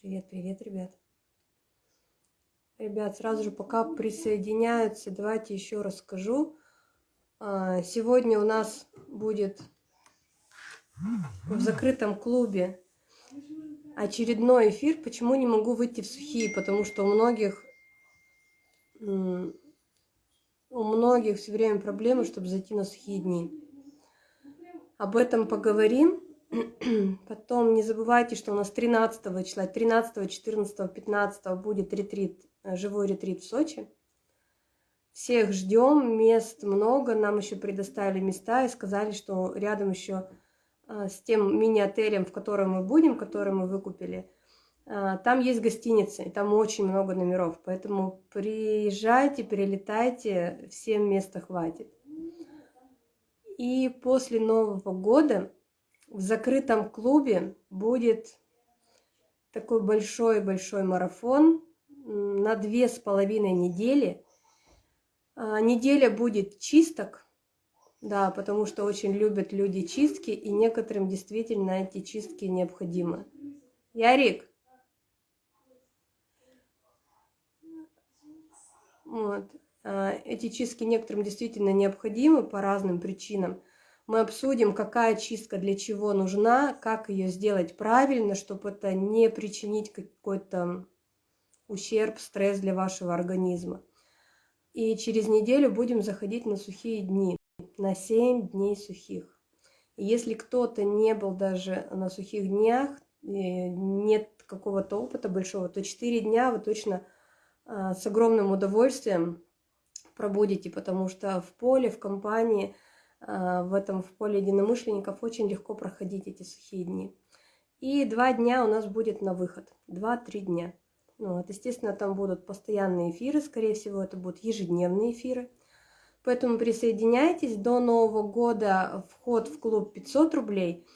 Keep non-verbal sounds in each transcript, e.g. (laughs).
Привет, привет, ребят. Ребят, сразу же пока присоединяются, давайте еще расскажу. А, сегодня у нас будет в закрытом клубе очередной эфир. Почему не могу выйти в сухие? Потому что у многих у многих все время проблемы, чтобы зайти на сухие дни. Об этом поговорим. (clears throat) Потом не забывайте, что у нас 13 числа, 13, 14, 15 будет ретрит, э, живой ретрит в Сочи. Всех ждем, мест много, нам еще предоставили места и сказали, что рядом еще э, с тем мини-отелем, в котором мы будем, который мы выкупили, э, там есть гостиница, и там очень много номеров. Поэтому приезжайте, перелетайте, всем места хватит. И после Нового года в закрытом клубе будет такой большой-большой марафон на две с половиной недели. А, неделя будет чисток, да, потому что очень любят люди чистки, и некоторым действительно эти чистки необходимы. Ярик! Вот. А, эти чистки некоторым действительно необходимы по разным причинам – мы обсудим, какая чистка для чего нужна, как ее сделать правильно, чтобы это не причинить какой-то ущерб, стресс для вашего организма. И через неделю будем заходить на сухие дни, на 7 дней сухих. И если кто-то не был даже на сухих днях, нет какого-то опыта большого, то 4 дня вы точно а, с огромным удовольствием пробудете, потому что в поле, в компании – в этом в поле единомышленников очень легко проходить эти сухие дни. И два дня у нас будет на выход, два-три дня. Ну, вот, естественно, там будут постоянные эфиры, скорее всего, это будут ежедневные эфиры. Поэтому присоединяйтесь. До Нового года вход в клуб 500 рублей.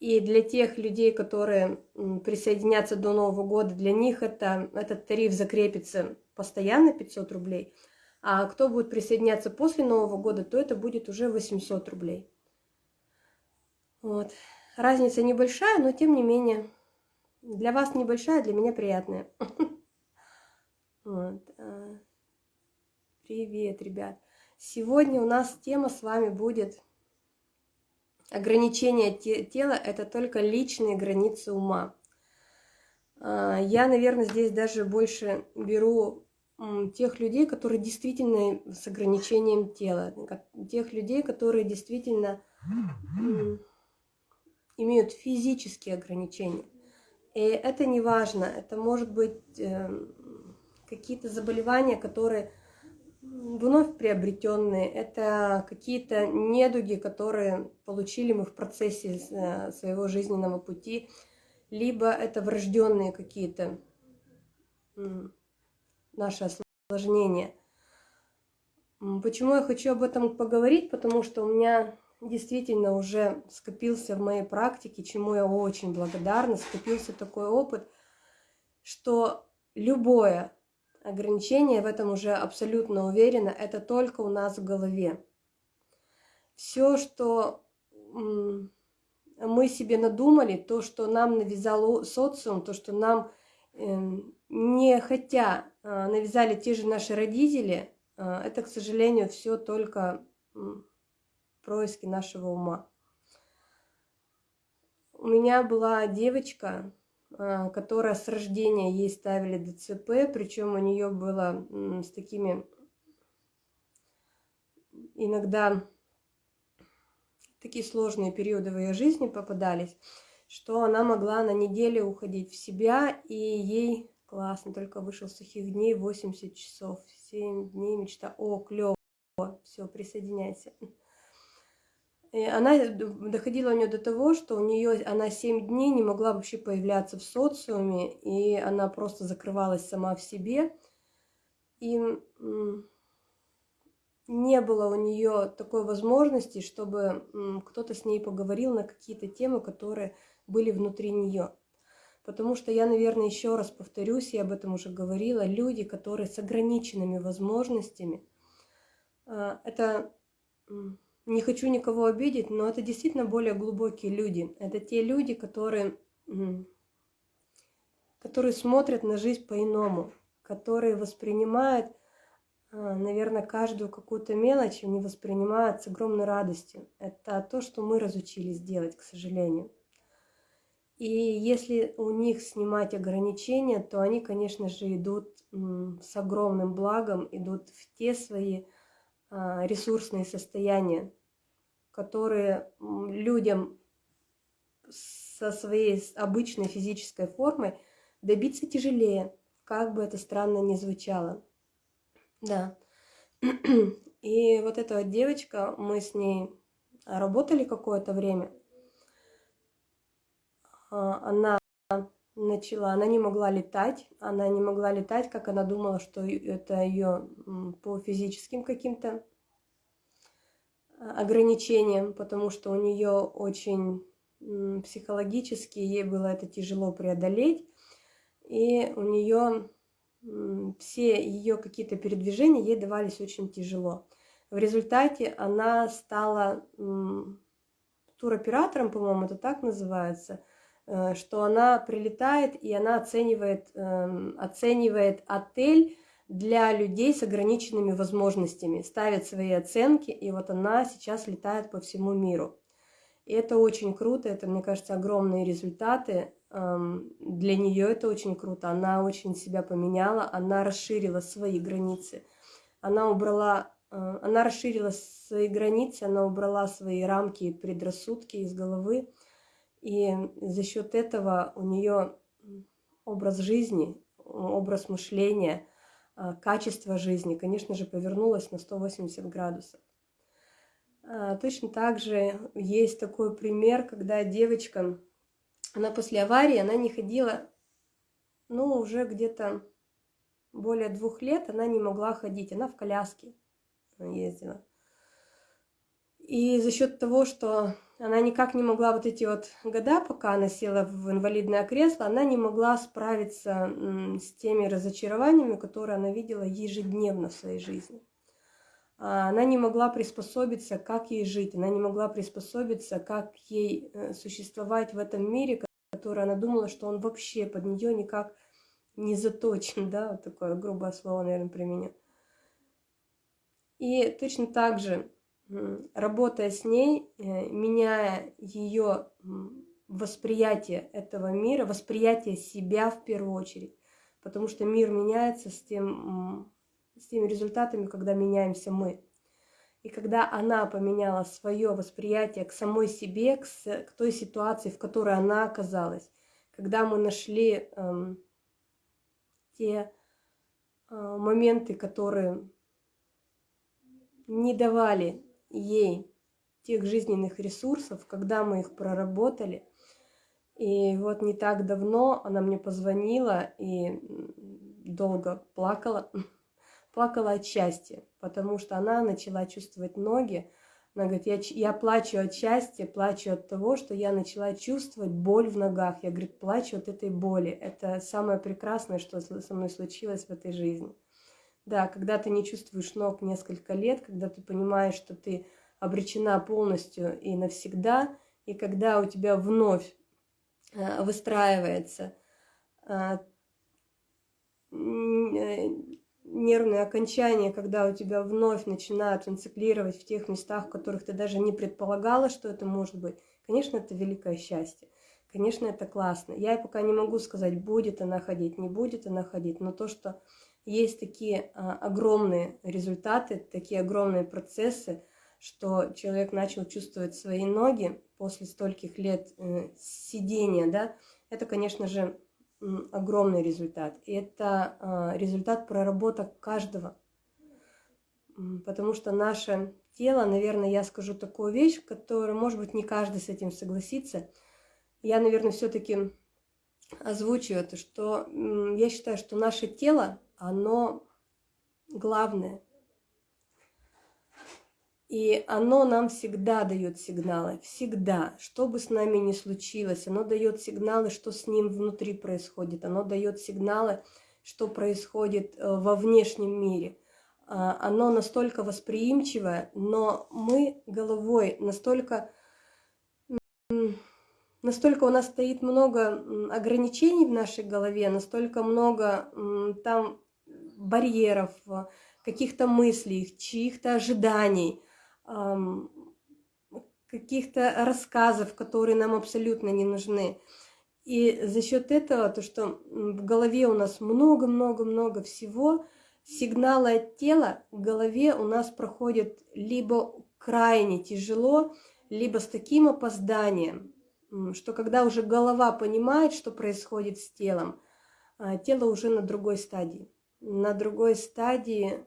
И для тех людей, которые присоединятся до Нового года, для них это, этот тариф закрепится постоянно 500 рублей – а кто будет присоединяться после Нового года, то это будет уже 800 рублей. Вот. Разница небольшая, но тем не менее, для вас небольшая, для меня приятная. (laughs) А. Привет, ребят. Сегодня у нас тема с вами будет ограничение тела – это только личные границы ума. А, я, наверное, здесь даже больше беру тех людей, которые действительно с ограничением тела, тех людей, которые действительно имеют физические ограничения. И это не важно, это может быть э, какие-то заболевания, которые вновь приобретенные, это какие-то недуги, которые получили мы в процессе э, своего жизненного пути, либо это врожденные какие-то наши осложнения. Почему я хочу об этом поговорить? Потому что у меня действительно уже скопился в моей практике, чему я очень благодарна, скопился такой опыт, что любое ограничение, в этом уже абсолютно уверена, это только у нас в голове. Все, что мы себе надумали, то, что нам навязал социум, то, что нам эм, не хотя навязали те же наши родители, а, это, к сожалению, все только происки нашего ума. У меня была девочка, а, которая с рождения ей ставили ДЦП, причем у нее было с такими иногда такие сложные периоды в ее жизни попадались, что она могла на неделю уходить в себя, и ей Классно, только вышел сухих дней, 80 часов, 7 дней мечта. О, клево, все, присоединяйся. И она доходила у нее до того, что у нее она 7 дней не могла вообще появляться в социуме, и она просто закрывалась сама в себе. И не было у нее такой возможности, чтобы кто-то с ней поговорил на какие-то темы, которые были внутри нее. Потому что я, наверное, еще раз повторюсь, я об этом уже говорила, люди, которые с ограниченными возможностями, а, это, не хочу никого обидеть, но это действительно более глубокие люди. Это те люди, которые которые смотрят на жизнь по-иному, которые воспринимают, а, наверное, каждую какую-то мелочь, они воспринимают с огромной радостью. Это то, что мы разучились делать, к сожалению. И если у них снимать ограничения, то они, конечно же, идут с огромным благом, идут в те свои а, ресурсные состояния, которые людям со своей обычной физической формой добиться тяжелее, как бы это странно ни звучало. Да. (clears throat) И вот эта вот девочка, мы с ней работали какое-то время. А, она начала, она не могла летать, она не могла летать, как она думала, что это ее по физическим каким-то а, ограничениям, потому что у нее очень психологически ей было это тяжело преодолеть, и у нее все ее какие-то передвижения ей давались очень тяжело. В результате она стала туроператором, по-моему, это так называется, что она прилетает и она оценивает, эм, оценивает отель для людей с ограниченными возможностями, ставит свои оценки, и вот она сейчас летает по всему миру. И это очень круто, это, мне кажется, огромные результаты. Для нее это очень круто. Она очень себя поменяла, она расширила свои границы. Она убрала, э, она расширила свои границы, она убрала свои рамки и предрассудки из головы. И за счет этого у нее образ жизни, образ мышления, э, качество жизни, конечно же, повернулось на 180 градусов. А, точно так же есть такой пример, когда девочка, она после аварии, она не ходила, ну, уже где-то более двух лет она не могла ходить, она в коляске ездила. И за счет того, что она никак не могла вот эти вот года, пока она села в инвалидное кресло, она не могла справиться с теми разочарованиями, которые она видела ежедневно в своей жизни. А, она не могла приспособиться, как ей жить, она не могла приспособиться, как ей э, существовать в этом мире, который она думала, что он вообще под нее никак не заточен, (laughs) да, вот такое грубое слово, наверное, применю. И точно так же, работая с ней, э, меняя ее восприятие этого мира, восприятие себя в первую очередь, потому что мир меняется с тем с теми результатами, когда меняемся мы. И когда она поменяла свое восприятие к самой себе, к, к той ситуации, в которой она оказалась, когда мы нашли эм, те э, моменты, которые не давали ей тех жизненных ресурсов, когда мы их проработали. И вот не так давно она мне позвонила и долго плакала, (laughs) плакала от счастья, потому что она начала чувствовать ноги. Она говорит, я, я плачу от счастья, плачу от того, что я начала чувствовать боль в ногах. Я, говорит, плачу от этой боли. Это самое прекрасное, что со мной случилось в этой жизни. Да, когда ты не чувствуешь ног несколько лет, когда ты понимаешь, что ты обречена полностью и навсегда, и когда у тебя вновь э, выстраивается э, э, нервные окончания, когда у тебя вновь начинают инциклировать в тех местах, в которых ты даже не предполагала, что это может быть, конечно, это великое счастье. Конечно, это классно. Я пока не могу сказать, будет она ходить, не будет она ходить, но то, что есть такие а, огромные результаты, такие огромные процессы, что человек начал чувствовать свои ноги после стольких лет э, сидения, да, это, конечно же, огромный результат. И это а, результат проработок каждого. Потому что наше тело, наверное, я скажу такую вещь, которую, может быть, не каждый с этим согласится. Я, наверное, все-таки озвучу это, что я считаю, что наше тело, оно главное – и оно нам всегда дает сигналы, всегда, что бы с нами ни случилось, оно дает сигналы, что с ним внутри происходит, оно дает сигналы, что происходит э, во внешнем мире. А, оно настолько восприимчивое, но мы головой настолько настолько у нас стоит много ограничений в нашей голове, настолько много там барьеров, каких-то мыслей, чьих-то ожиданий, каких-то рассказов, которые нам абсолютно не нужны. И за счет этого, то, что в голове у нас много-много-много всего, сигналы от тела в голове у нас проходят либо крайне тяжело, либо с таким опозданием, что когда уже голова понимает, что происходит с телом, а, тело уже на другой стадии, на другой стадии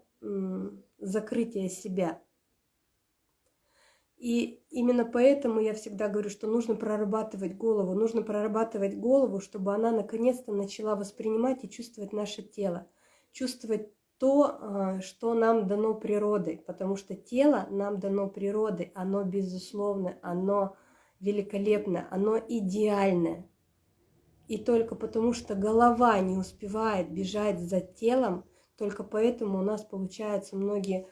закрытия себя. И именно поэтому я всегда говорю, что нужно прорабатывать голову, нужно прорабатывать голову, чтобы она наконец-то начала воспринимать и чувствовать наше тело, чувствовать то, а, что нам дано природой, потому что тело нам дано природой, оно безусловно, оно великолепно, оно идеальное. И только потому, что голова не успевает бежать за телом, только поэтому у нас получаются многие,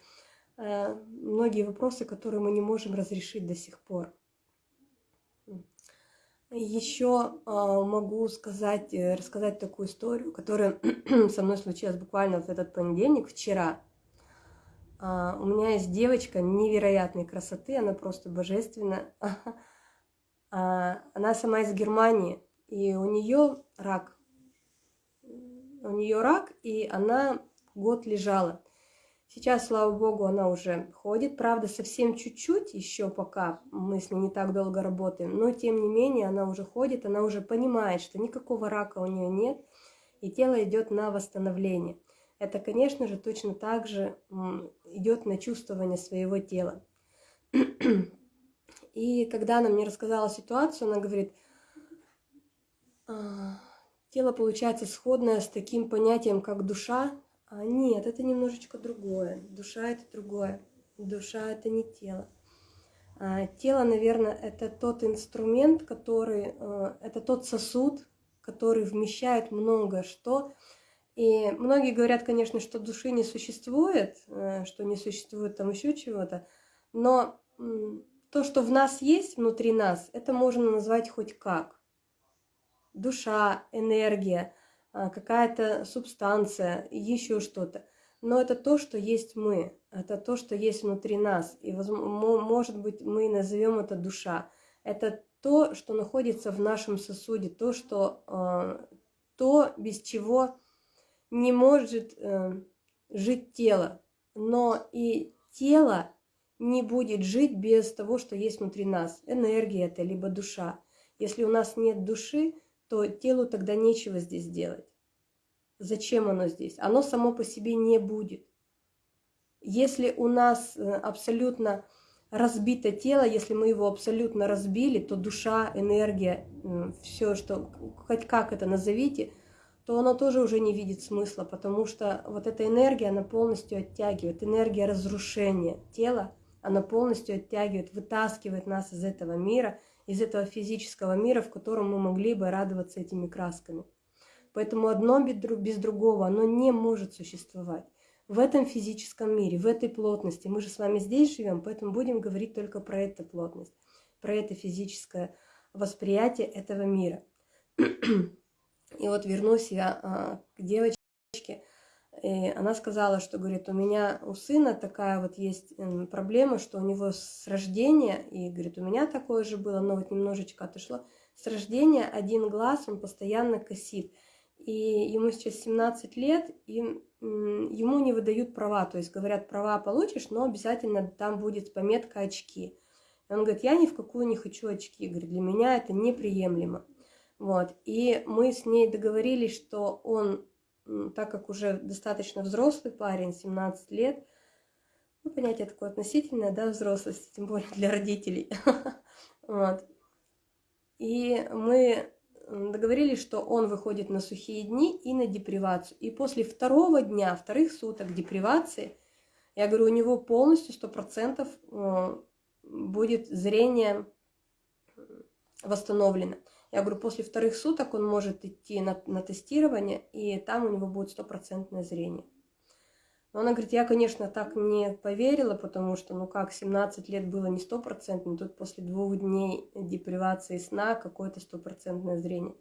э, многие вопросы, которые мы не можем разрешить до сих пор. Еще а, могу сказать, э, рассказать такую историю, которая (clears throat) со мной случилась буквально в этот понедельник, вчера. А, у меня есть девочка невероятной красоты, она просто божественная. (laughs) А, она сама из Германии, и у нее рак. У нее рак, и она год лежала. Сейчас, слава богу, она уже ходит, правда, совсем чуть-чуть еще пока мы с ней не так долго работаем, но тем не менее она уже ходит, она уже понимает, что никакого рака у нее нет, и тело идет на восстановление. Это, конечно же, точно так же идет на чувствование своего тела. И когда она мне рассказала ситуацию, она говорит, «А, тело получается сходное с таким понятием, как душа, а, нет, это немножечко другое. Душа это другое. Душа это не тело. А, тело, наверное, это тот инструмент, который, а, это тот сосуд, который вмещает много что. И многие говорят, конечно, что души не существует, э, что не существует там еще чего-то, но то, что в нас есть, внутри нас, это можно назвать хоть как. Душа, энергия, а, какая-то субстанция, еще что-то. Но это то, что есть мы, это то, что есть внутри нас. И, может быть, мы назовем это душа. Это то, что находится в нашем сосуде, то, что, а, то без чего не может э, жить тело. Но и тело не будет жить без того, что есть внутри нас. Энергия это, либо душа. Если у нас нет души, то телу тогда нечего здесь делать. Зачем оно здесь? Оно само по себе не будет. Если у нас э, абсолютно разбито тело, если мы его абсолютно разбили, то душа, энергия, все, что, хоть как это назовите, то оно тоже уже не видит смысла, потому что вот эта энергия, она полностью оттягивает, энергия разрушения тела, она полностью оттягивает, вытаскивает нас из этого мира – из этого физического мира, в котором мы могли бы радоваться этими красками. Поэтому одно без другого, оно не может существовать. В этом физическом мире, в этой плотности. Мы же с вами здесь живем, поэтому будем говорить только про эту плотность, про это физическое восприятие этого мира. (clears throat) И вот вернусь я а, к девочке, и она сказала, что, говорит, у меня у сына такая вот есть проблема, что у него с рождения, и, говорит, у меня такое же было, но вот немножечко отошло, с рождения один глаз, он постоянно косит. И ему сейчас 17 лет, и ему не выдают права, то есть говорят, права получишь, но обязательно там будет пометка очки. И он говорит, я ни в какую не хочу очки, говорит, для меня это неприемлемо. Вот, и мы с ней договорились, что он так как уже достаточно взрослый парень, 17 лет, ну, понятие такое относительное, да, взрослости, тем более для родителей. (laughs) вот. И мы договорились, что он выходит на сухие дни и на депривацию. И после второго дня, вторых суток депривации, я говорю, у него полностью 100% э, будет зрение восстановлено. Я говорю, после вторых суток он может идти на, на тестирование, и там у него будет стопроцентное зрение. Но она говорит, я, конечно, так не поверила, потому что, ну как, 17 лет было не стопроцентно, тут после двух дней депривации сна какое-то стопроцентное зрение.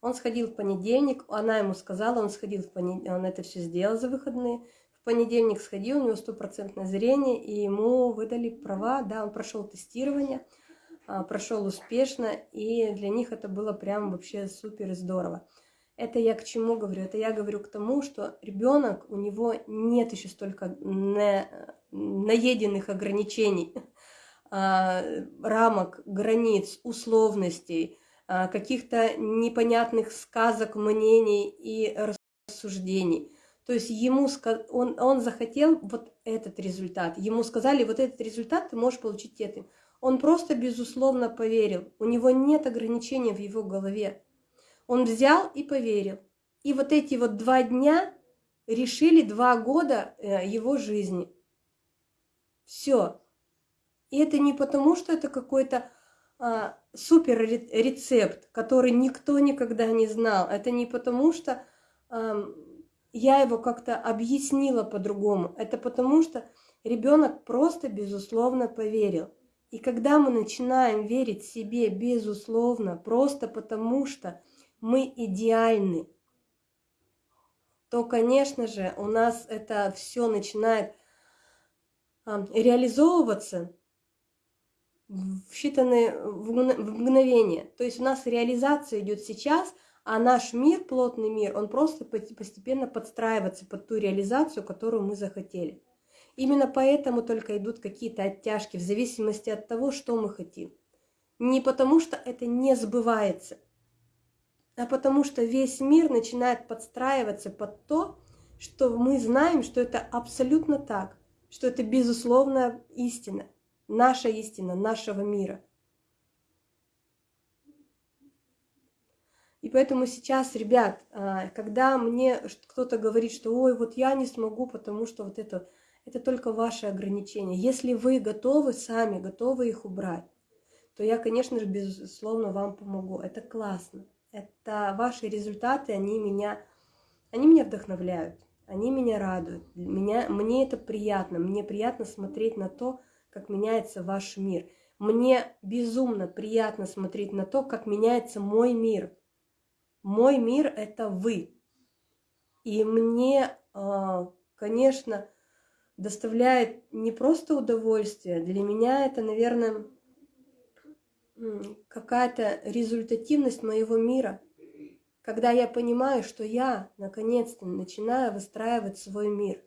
Он сходил в понедельник, она ему сказала, он сходил в понедельник, он это все сделал за выходные. В понедельник сходил, у него стопроцентное зрение, и ему выдали права, да, он прошел тестирование, прошел успешно, и для них это было прям вообще супер здорово. Это я к чему говорю? Это я говорю к тому, что ребенок, у него нет еще столько на, наеденных ограничений, а, рамок, границ, условностей, а, каких-то непонятных сказок, мнений и рассуждений. То есть ему он, он захотел вот этот результат. Ему сказали, вот этот результат ты можешь получить этим. Он просто безусловно поверил. У него нет ограничений в его голове. Он взял и поверил. И вот эти вот два дня решили два года э, его жизни. Все. И это не потому, что это какой-то а, супер рецепт, который никто никогда не знал. Это не потому, что а, я его как-то объяснила по-другому. Это потому, что ребенок просто безусловно поверил. И когда мы начинаем верить себе безусловно, просто потому что мы идеальны, то, конечно же, у нас это все начинает реализовываться в считанные в мгновение. То есть у нас реализация идет сейчас, а наш мир, плотный мир, он просто постепенно подстраивается под ту реализацию, которую мы захотели. Именно поэтому только идут какие-то оттяжки, в зависимости от того, что мы хотим. Не потому, что это не сбывается – а потому что весь мир начинает подстраиваться под то, что мы знаем, что это абсолютно так, что это безусловная истина, наша истина, нашего мира. И поэтому сейчас, ребят, а, когда мне кто-то говорит, что ой, вот я не смогу, потому что вот это, это только ваши ограничения. Если вы готовы сами, готовы их убрать, то я, конечно же, безусловно, вам помогу. Это классно. Это ваши результаты, они меня, они меня вдохновляют, они меня радуют. Меня, мне это приятно, мне приятно смотреть на то, как меняется ваш мир. Мне безумно приятно смотреть на то, как меняется мой мир. Мой мир – это вы. И мне, а, конечно, доставляет не просто удовольствие, для меня это, наверное, какая-то результативность моего мира, когда я понимаю, что я наконец-то начинаю выстраивать свой мир,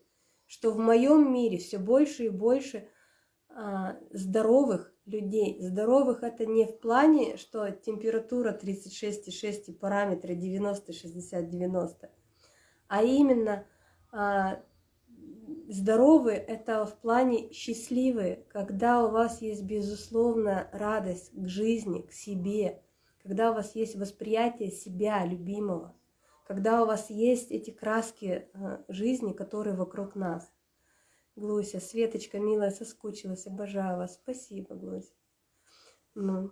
что в моем мире все больше и больше а, здоровых людей. Здоровых это не в плане, что температура 36,6 и параметры 90, 60, 90, а именно а, здоровые – это в плане счастливые, когда у вас есть безусловная радость к жизни, к себе, когда у вас есть восприятие себя, любимого, когда у вас есть эти краски э, жизни, которые вокруг нас. Глуся, Светочка, милая, соскучилась, обожаю вас. Спасибо, Глуся. Ну,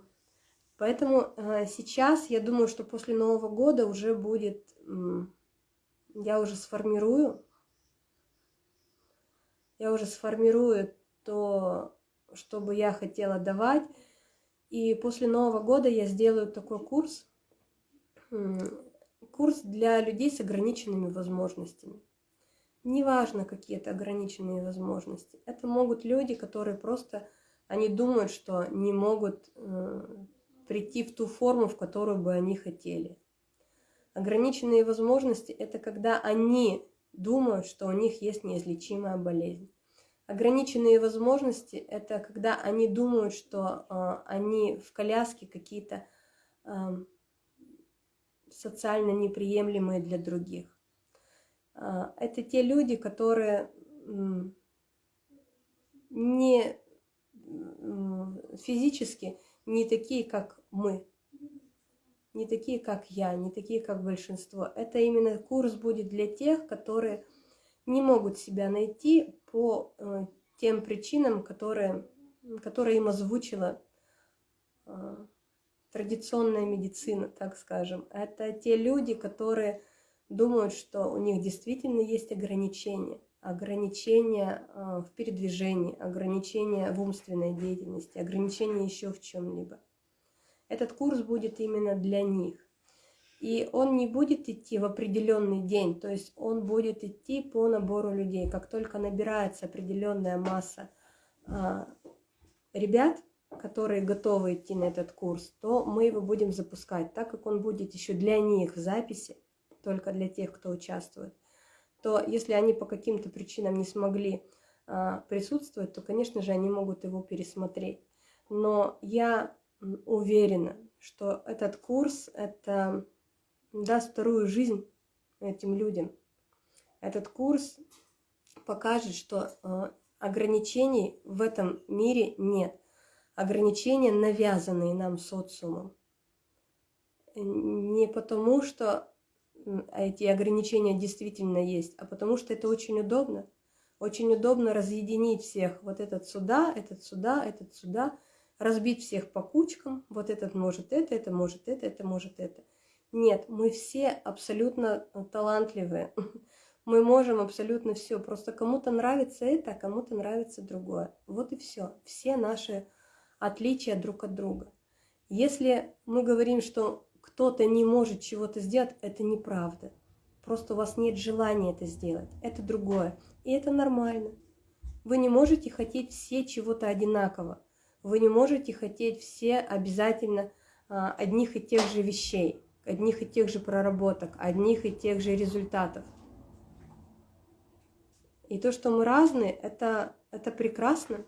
поэтому э, сейчас я думаю, что после Нового года уже будет, я уже сформирую я уже сформирую то, что бы я хотела давать. И после Нового года я сделаю такой курс, курс для людей с ограниченными возможностями. Неважно, какие это ограниченные возможности. Это могут люди, которые просто, они думают, что не могут э, прийти в ту форму, в которую бы они хотели. Ограниченные возможности – это когда они думают, что у них есть неизлечимая болезнь. Ограниченные возможности – это когда они думают, что э, они в коляске какие-то э, социально неприемлемые для других. Э, это те люди, которые э, не э, физически не такие, как мы, не такие, как я, не такие, как большинство. Это именно курс будет для тех, которые не могут себя найти по э, тем причинам, которые, которые им озвучила э, традиционная медицина, так скажем. Это те люди, которые думают, что у них действительно есть ограничения. ограничения а, в передвижении, ограничения в умственной деятельности, ограничения еще в чем-либо. Этот курс будет именно для них. И он не будет идти в определенный день, то есть он будет идти по набору людей. Как только набирается определенная масса а, ребят, которые готовы идти на этот курс, то мы его будем запускать, так как он будет еще для них в записи, только для тех, кто участвует то если они по каким-то причинам не смогли а, присутствовать, то, конечно же, они могут его пересмотреть. Но я уверена, что этот курс это даст вторую жизнь этим людям. Этот курс покажет, что а, ограничений в этом мире нет. Ограничения, навязанные нам социумом. Не потому, что эти ограничения действительно есть, а потому что это очень удобно. Очень удобно разъединить всех. Вот этот сюда, этот сюда, этот сюда. Разбить всех по кучкам. Вот этот может это, это может это, это может это. Нет, мы все абсолютно талантливые. (laughs) Мы можем абсолютно все. Просто кому-то нравится это, а кому-то нравится другое. Вот и все. Все наши отличия друг от друга. Если мы говорим, что кто-то не может чего-то сделать, это неправда. Просто у вас нет желания это сделать. Это другое. И это нормально. Вы не можете хотеть все чего-то одинаково. Вы не можете хотеть все обязательно а, одних и тех же вещей, одних и тех же проработок, одних и тех же результатов. И то, что мы разные, это, это прекрасно.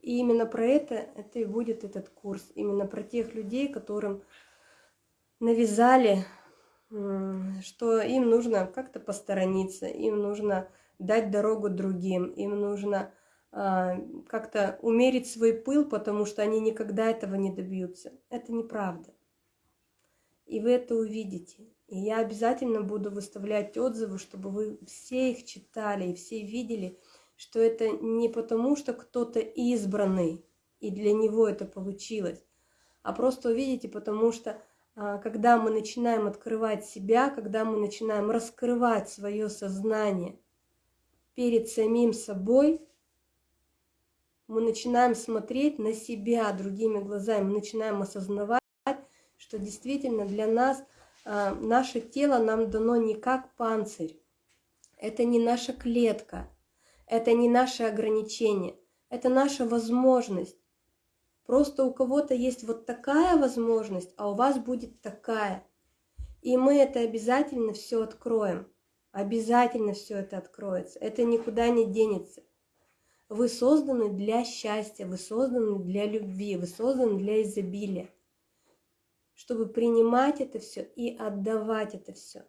И именно про это, это и будет этот курс. Именно про тех людей, которым навязали, что им нужно как-то посторониться, им нужно дать дорогу другим, им нужно как-то умерить свой пыл, потому что они никогда этого не добьются. Это неправда. И вы это увидите. И я обязательно буду выставлять отзывы, чтобы вы все их читали и все видели, что это не потому, что кто-то избранный, и для него это получилось, а просто увидите, потому что а, когда мы начинаем открывать себя, когда мы начинаем раскрывать свое сознание перед самим собой, мы начинаем смотреть на себя другими глазами, мы начинаем осознавать, что действительно для нас а, наше тело нам дано не как панцирь, это не наша клетка, это не наше ограничение, это наша возможность Просто у кого-то есть вот такая возможность, а у вас будет такая. И мы это обязательно все откроем. Обязательно все это откроется. Это никуда не денется. Вы созданы для счастья, вы созданы для любви, вы созданы для изобилия. Чтобы принимать это все и отдавать это все.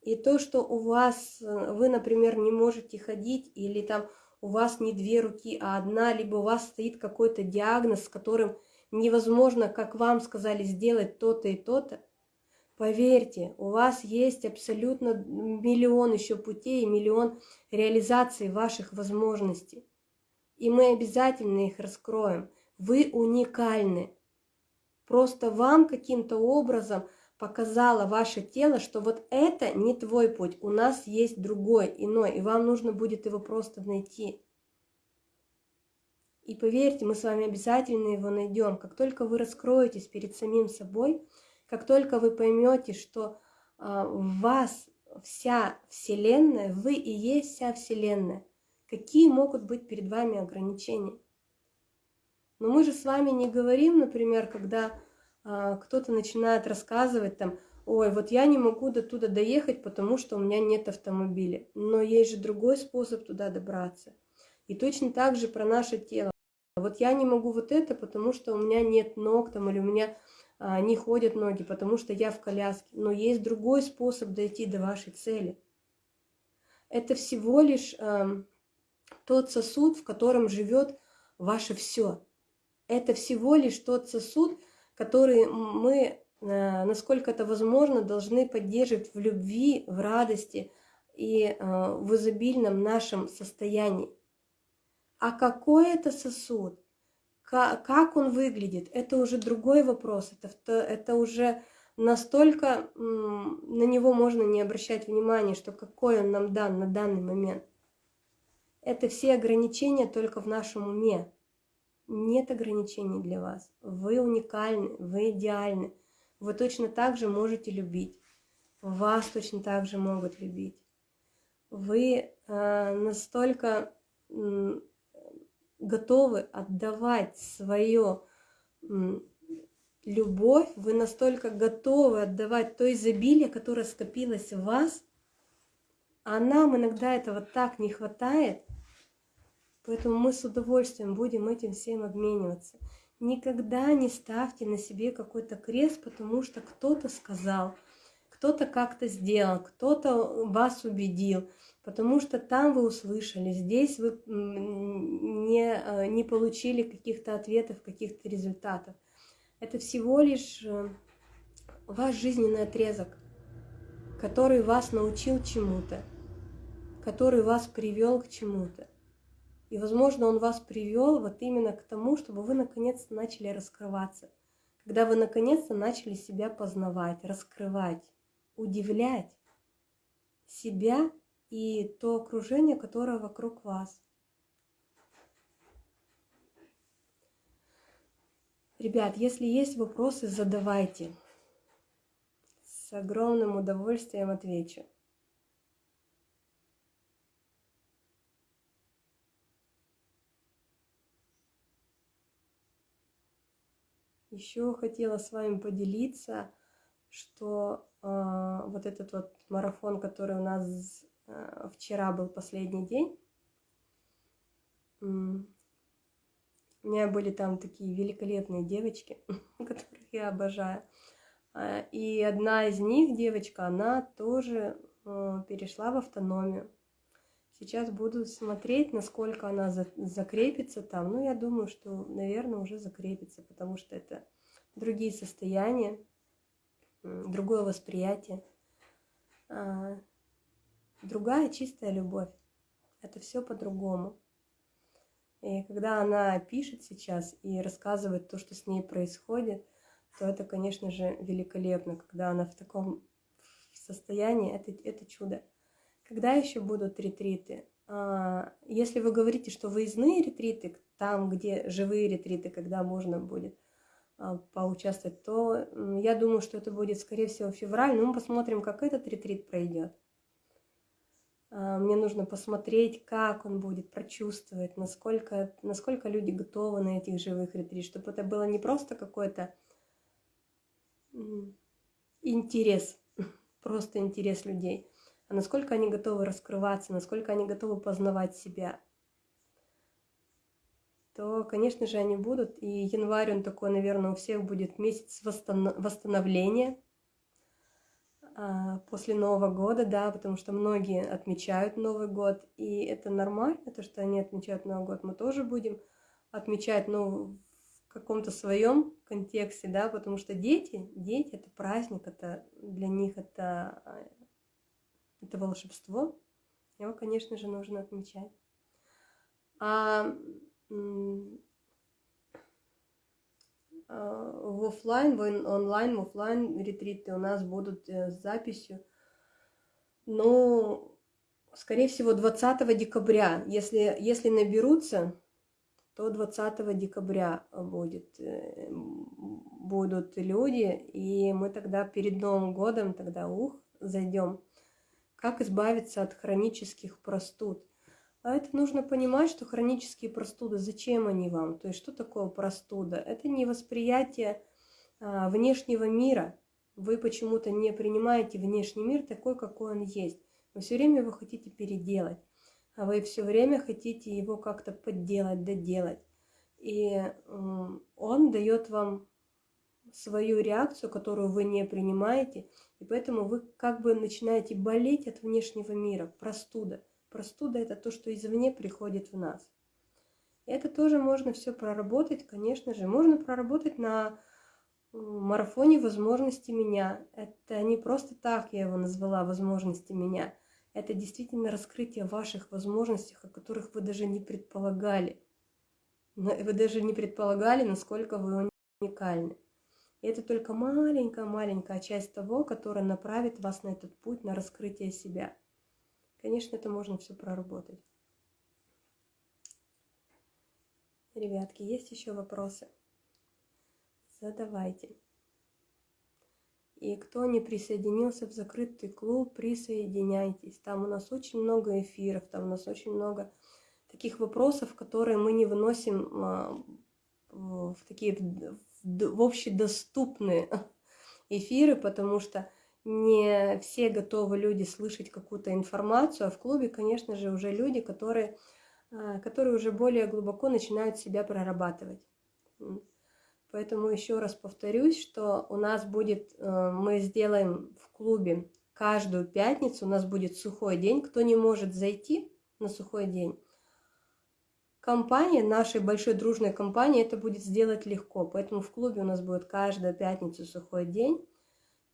И то, что у вас, э, вы, например, не можете ходить или там у вас не две руки, а одна, либо у вас стоит какой-то диагноз, с которым невозможно, как вам сказали, сделать то-то и то-то, поверьте, у вас есть абсолютно миллион еще путей, миллион реализаций ваших возможностей. И мы обязательно их раскроем. Вы уникальны. Просто вам каким-то образом – показало ваше тело, что вот это не твой путь, у нас есть другой, иной, и вам нужно будет его просто найти. И поверьте, мы с вами обязательно его найдем. Как только вы раскроетесь перед самим собой, как только вы поймете, что а, в вас вся Вселенная, вы и есть вся Вселенная, какие могут быть перед вами ограничения? Но мы же с вами не говорим, например, когда а, кто-то начинает рассказывать там, ой, вот я не могу до туда доехать, потому что у меня нет автомобиля. Но есть же другой способ туда добраться. И точно так же про наше тело. Вот я не могу вот это, потому что у меня нет ног там, или у меня не ходят ноги, потому что я в коляске. Но есть другой способ дойти до вашей цели. Это всего лишь э, тот сосуд, в котором живет ваше все. Это всего лишь тот сосуд, которые мы, э, насколько это возможно, должны поддерживать в любви, в радости и э, в изобильном нашем состоянии. А какой это сосуд? Как он выглядит? Это уже другой вопрос. Это, это уже настолько на него можно не обращать внимания, что какой он нам дан на данный момент. Это все ограничения только в нашем уме. Нет ограничений для вас. Вы уникальны, вы идеальны. Вы точно так же можете любить. Вас точно так же могут любить. Вы э, настолько готовы отдавать свое любовь, вы настолько готовы отдавать то изобилие, которое скопилось в вас, а нам иногда этого так не хватает, поэтому мы с удовольствием будем этим всем обмениваться. Никогда не ставьте на себе какой-то крест, потому что кто-то сказал, кто-то как-то сделал, кто-то вас убедил, потому что там вы услышали, здесь вы не, э, не получили каких-то ответов, каких-то результатов. Это всего лишь э, ваш жизненный отрезок, который вас научил чему-то, который вас привел к чему-то. И, возможно, он вас привел вот именно к тому, чтобы вы наконец-то начали раскрываться. Когда вы наконец-то начали себя познавать, раскрывать, удивлять себя и то окружение, которое вокруг вас. Ребят, если есть вопросы, задавайте. С огромным удовольствием отвечу. Еще хотела с вами поделиться, что э, вот этот вот марафон, который у нас вчера был последний день, у меня были там такие великолепные девочки, (laughs) которых я обожаю. А, и одна из них, девочка, она тоже э, перешла в автономию. Сейчас буду смотреть, насколько она закрепится там. Ну, я думаю, что, наверное, уже закрепится, потому что это другие состояния, другое восприятие, а, другая чистая любовь. Это все по-другому. И когда она пишет сейчас и рассказывает то, что с ней происходит, то это, конечно же, великолепно. Когда она в таком состоянии, это, это чудо. Когда еще будут ретриты? А, если вы говорите, что выездные ретриты, там, где живые ретриты, когда можно будет а, поучаствовать, то я думаю, что это будет, скорее всего, февраль. Но мы посмотрим, как этот ретрит пройдет. А, мне нужно посмотреть, как он будет, прочувствовать, насколько, насколько люди готовы на этих живых ретрит, чтобы это было не просто какой-то интерес, (laughs) просто интерес людей, а насколько они готовы раскрываться, насколько они готовы познавать себя, то, конечно же, они будут. И январь, он такой, наверное, у всех будет месяц восстановления, а, после Нового года, да, потому что многие отмечают Новый год, и это нормально, то, что они отмечают Новый год, мы тоже будем отмечать, ну, в каком-то своем контексте, да, потому что дети, дети это праздник, это для них это, а, это волшебство, его, конечно же, нужно отмечать. А в офлайн, в онлайн, в офлайн ретриты у нас будут э, с записью. Но, скорее всего, 20 декабря. Если, если наберутся, то 20 декабря будет, э, будут люди, и мы тогда перед Новым годом, тогда ух, зайдем. Как избавиться от хронических простуд? А это нужно понимать, что хронические простуды, зачем они вам? То есть что такое простуда? Это не восприятие а, внешнего мира. Вы почему-то не принимаете внешний мир такой, какой он есть. Вы все время его хотите переделать. А вы все время хотите его как-то подделать, доделать. И он дает вам свою реакцию, которую вы не принимаете, и поэтому вы как бы начинаете болеть от внешнего мира, простуда. Простуда – это то, что извне приходит в нас. Это тоже можно все проработать, конечно же. Можно проработать на марафоне возможности меня. Это не просто так я его назвала возможности меня. Это действительно раскрытие ваших возможностей, о которых вы даже не предполагали. Вы даже не предполагали, насколько вы уникальны. И это только маленькая-маленькая часть того, которая направит вас на этот путь, на раскрытие себя. Конечно, это можно все проработать. Ребятки, есть еще вопросы? Задавайте. И кто не присоединился в закрытый клуб, присоединяйтесь. Там у нас очень много эфиров, там у нас очень много таких вопросов, которые мы не выносим а, в такие в общедоступные (laughs) эфиры, потому что не все готовы люди слышать какую-то информацию, а в клубе, конечно же, уже люди, которые, а, которые уже более глубоко начинают себя прорабатывать. Поэтому еще раз повторюсь, что у нас будет, э, мы сделаем в клубе каждую пятницу, у нас будет сухой день. Кто не может зайти на сухой день, компания, нашей большой дружной компании, это будет сделать легко. Поэтому в клубе у нас будет каждую пятницу сухой день.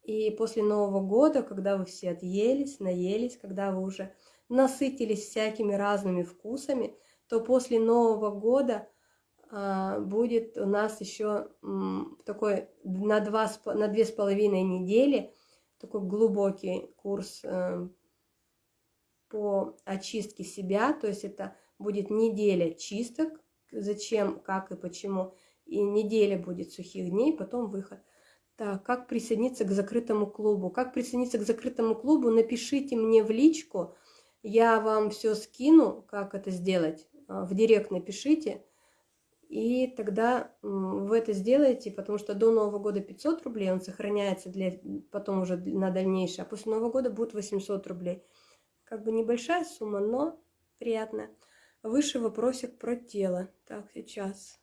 И после Нового года, когда вы все отъелись, наелись, когда вы уже насытились всякими разными вкусами, то после Нового года а, будет у нас еще такой на, два, на две с половиной недели такой глубокий курс э, по очистке себя, то есть это будет неделя чисток, зачем, как и почему, и неделя будет сухих дней, потом выход. Так, как присоединиться к закрытому клубу? Как присоединиться к закрытому клубу? Напишите мне в личку, я вам все скину, как это сделать. А, в директ напишите, и тогда вы это сделаете, потому что до Нового года 500 рублей, он сохраняется для, потом уже на дальнейшее, а после Нового года будет 800 рублей. Как бы небольшая сумма, но приятная. Выше вопросик про тело. Так, сейчас.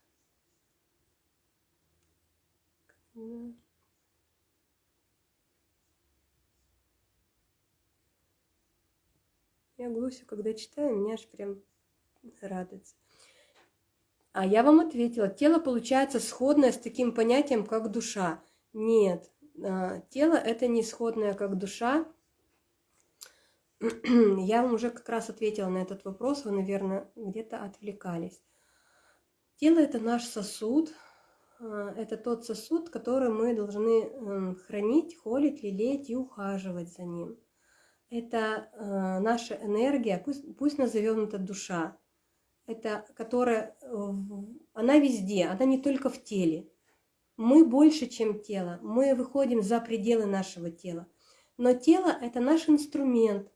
Я глусю, когда читаю, меня аж прям радуется. А я вам ответила, тело получается сходное с таким понятием, как душа. Нет, а, тело это не сходное, как душа. (clears throat) Я вам уже как раз ответила на этот вопрос, вы, наверное, где-то отвлекались. Тело это наш сосуд, а, это тот сосуд, который мы должны эм, хранить, холить, лелеять и ухаживать за ним. Это а, наша энергия, пусть, пусть назовем это душа это которая, э, она везде, она не только в теле. Мы больше, чем тело, мы выходим за пределы нашего тела. Но тело – это наш инструмент,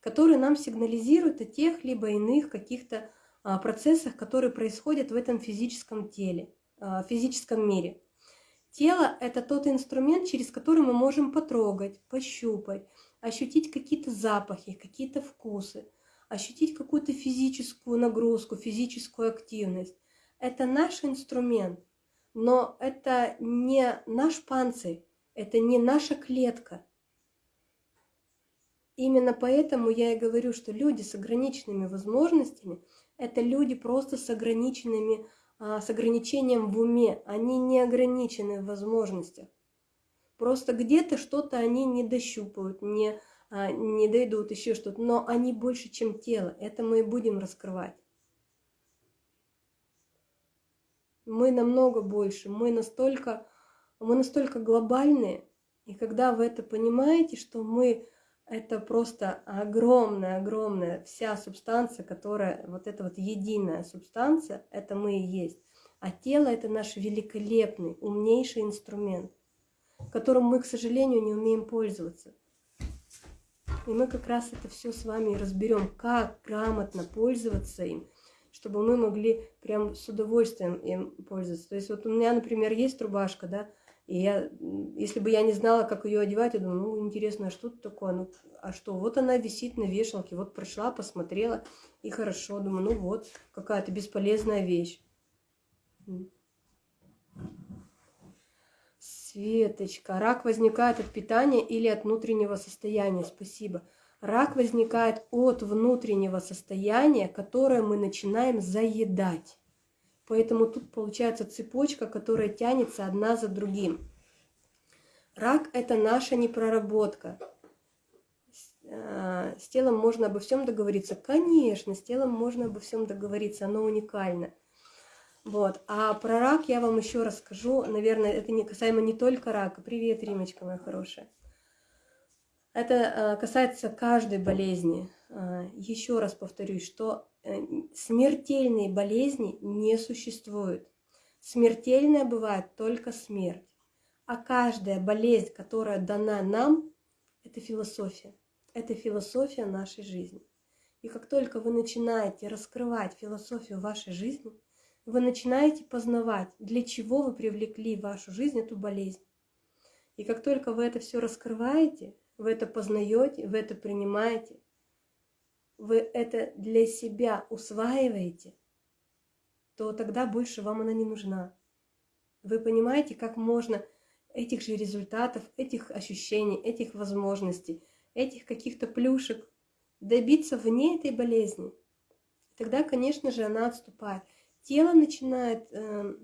который нам сигнализирует о тех либо иных каких-то а, процессах, которые происходят в этом физическом теле, а, физическом мире. Тело – это тот инструмент, через который мы можем потрогать, пощупать, ощутить какие-то запахи, какие-то вкусы ощутить какую-то физическую нагрузку, физическую активность. Это наш инструмент, но это не наш панцирь, это не наша клетка. Именно поэтому я и говорю, что люди с ограниченными возможностями – это люди просто с, ограниченными, а, с ограничением в уме, они не ограничены в возможностях. Просто где-то что-то они не дощупают, не а, не дойдут, еще что-то, но они больше, чем тело. Это мы и будем раскрывать. Мы намного больше, мы настолько, мы настолько глобальные, и когда вы это понимаете, что мы это просто огромная, огромная вся субстанция, которая, вот эта вот единая субстанция, это мы и есть. А тело это наш великолепный, умнейший инструмент, которым мы, к сожалению, не умеем пользоваться. И мы как раз это все с вами разберем, как грамотно пользоваться им, чтобы мы могли прям с удовольствием им пользоваться. То есть вот у меня, например, есть рубашка, да, и я, если бы я не знала, как ее одевать, я думаю, ну, интересно, а что тут такое? Ну, а что? Вот она висит на вешалке, вот прошла, посмотрела, и хорошо. Думаю, ну вот, какая-то бесполезная вещь. Светочка, рак возникает от питания или от внутреннего состояния? Спасибо. Рак возникает от внутреннего состояния, которое мы начинаем заедать. Поэтому тут получается цепочка, которая тянется одна за другим. Рак – это наша непроработка. Э, с телом можно обо всем договориться? Конечно, с телом можно обо всем договориться, оно уникально – Вот. А про рак я вам еще расскажу. Наверное, это не касаемо не только рака. Привет, Римочка моя хорошая. Это э, касается каждой болезни. Э, еще раз повторюсь, что э, смертельной болезни не существует. Смертельная бывает только смерть. А каждая болезнь, которая дана нам, это философия. Это философия нашей жизни. И как только вы начинаете раскрывать философию вашей жизни, вы начинаете познавать, для чего вы привлекли в вашу жизнь эту болезнь. И как только вы это все раскрываете, вы это познаете, вы это принимаете, вы это для себя усваиваете, то тогда больше вам она не нужна. Вы понимаете, как можно этих же результатов, этих ощущений, этих возможностей, этих каких-то плюшек добиться вне этой болезни. Тогда, конечно же, она отступает. Тело начинает э,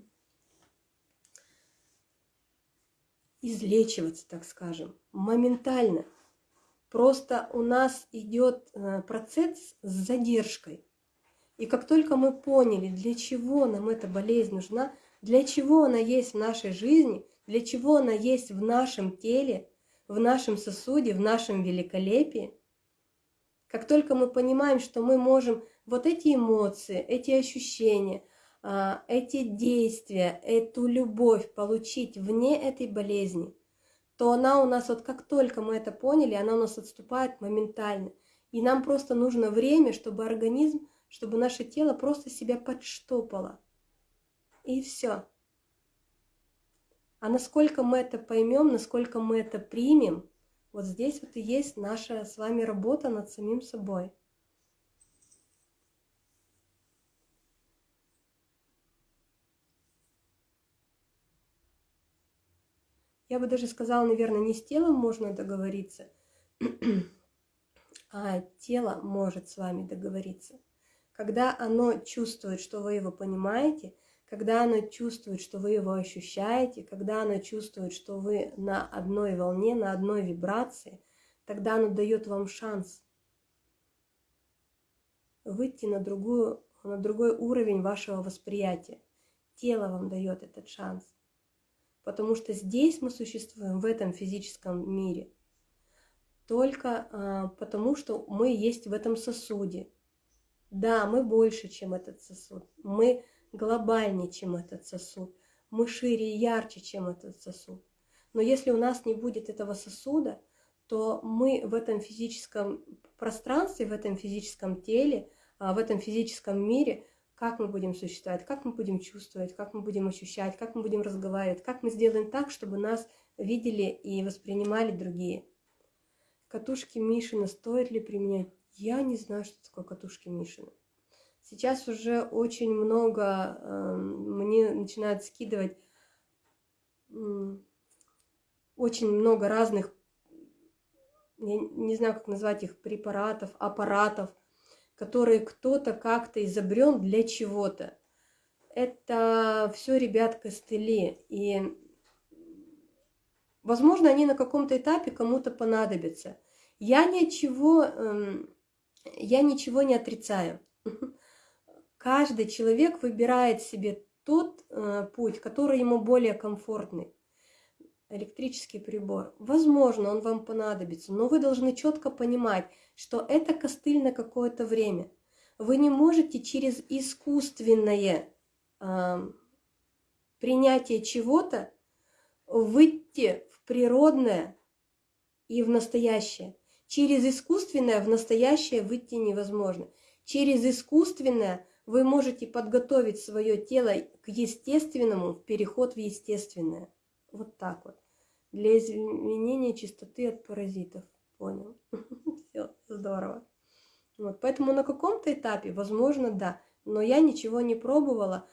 излечиваться, так скажем, моментально. Просто у нас идет э, процесс с задержкой. И как только мы поняли, для чего нам эта болезнь нужна, для чего она есть в нашей жизни, для чего она есть в нашем теле, в нашем сосуде, в нашем великолепии, как только мы понимаем, что мы можем вот эти эмоции, эти ощущения, эти действия, эту любовь получить вне этой болезни, то она у нас, вот как только мы это поняли, она у нас отступает моментально. И нам просто нужно время, чтобы организм, чтобы наше тело просто себя подштопало. И все. А насколько мы это поймем, насколько мы это примем, вот здесь вот и есть наша с вами работа над самим собой. Я бы даже сказала, наверное, не с телом можно договориться, (clears throat) а тело может с вами договориться. Когда оно чувствует, что вы его понимаете, когда оно чувствует, что вы его ощущаете, когда оно чувствует, что вы на одной волне, на одной вибрации, тогда оно дает вам шанс выйти на, другую, на другой уровень вашего восприятия. Тело вам дает этот шанс. Потому что здесь мы существуем, в этом физическом мире, только а, потому, что мы есть в этом сосуде. Да, мы больше, чем этот сосуд. Мы глобальнее, чем этот сосуд. Мы шире и ярче, чем этот сосуд. Но если у нас не будет этого сосуда, то мы в этом физическом пространстве, в этом физическом теле, а, в этом физическом мире, как мы будем существовать, как мы будем чувствовать, как мы будем ощущать, как мы будем разговаривать, как мы сделаем так, чтобы нас видели и воспринимали другие. Катушки Мишина стоит ли применять? Я не знаю, что такое катушки Мишина. Сейчас уже очень много э, мне начинают скидывать э, очень много разных, я не знаю, как назвать их, препаратов, аппаратов, которые кто-то как-то изобрел для чего-то. Это все, ребят, костыли. И, возможно, они на каком-то этапе кому-то понадобятся. Я ничего, эм, я ничего не отрицаю. (laughs) Каждый человек выбирает себе тот э, путь, который ему более комфортный. Электрический прибор. Возможно, он вам понадобится, но вы должны четко понимать, что это костыль на какое-то время. Вы не можете через искусственное э, принятие чего-то выйти в природное и в настоящее. Через искусственное в настоящее выйти невозможно. Через искусственное вы можете подготовить свое тело к естественному, переход в естественное. Вот так вот. Для изменения чистоты от паразитов. Понял? (laughs) Все, здорово. Вот, поэтому на каком-то этапе, возможно, да. Но я ничего не пробовала.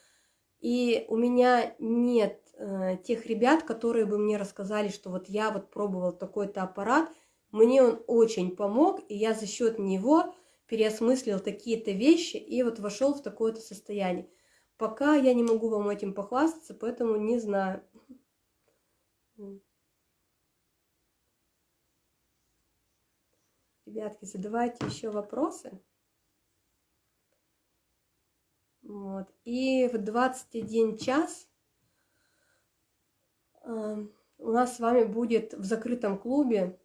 И у меня нет э, тех ребят, которые бы мне рассказали, что вот я вот пробовал такой-то аппарат, мне он очень помог, и я за счет него переосмыслил такие-то вещи и вот вошел в такое-то состояние. Пока я не могу вам этим похвастаться, поэтому не знаю. Ребятки, задавайте еще вопросы. Вот. И в 21 час э, у нас с вами будет в закрытом клубе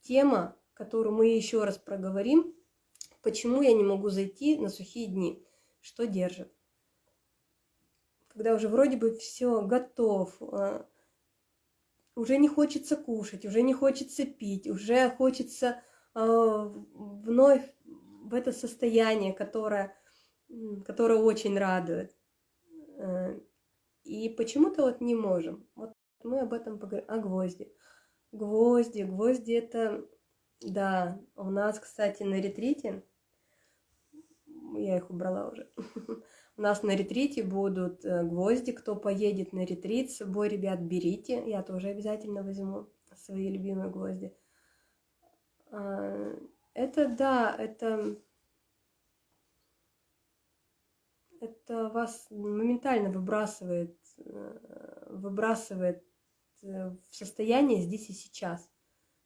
тема, которую мы еще раз проговорим. Почему я не могу зайти на сухие дни? Что держит? Когда уже вроде бы все готов, э, уже не хочется кушать, уже не хочется пить, уже хочется э, вновь в это состояние, которое, которое очень радует. Э, и почему-то вот не можем. Вот мы об этом поговорим. О гвозди. Гвозди, гвозди это, да, у нас, кстати, на ретрите, я их убрала уже, (laughs) у нас на ретрите будут э, гвозди, кто поедет на ретрит с собой, ребят, берите, я тоже обязательно возьму свои любимые гвозди. А, это, да, это, это вас моментально выбрасывает, э, выбрасывает э, в состояние здесь и сейчас.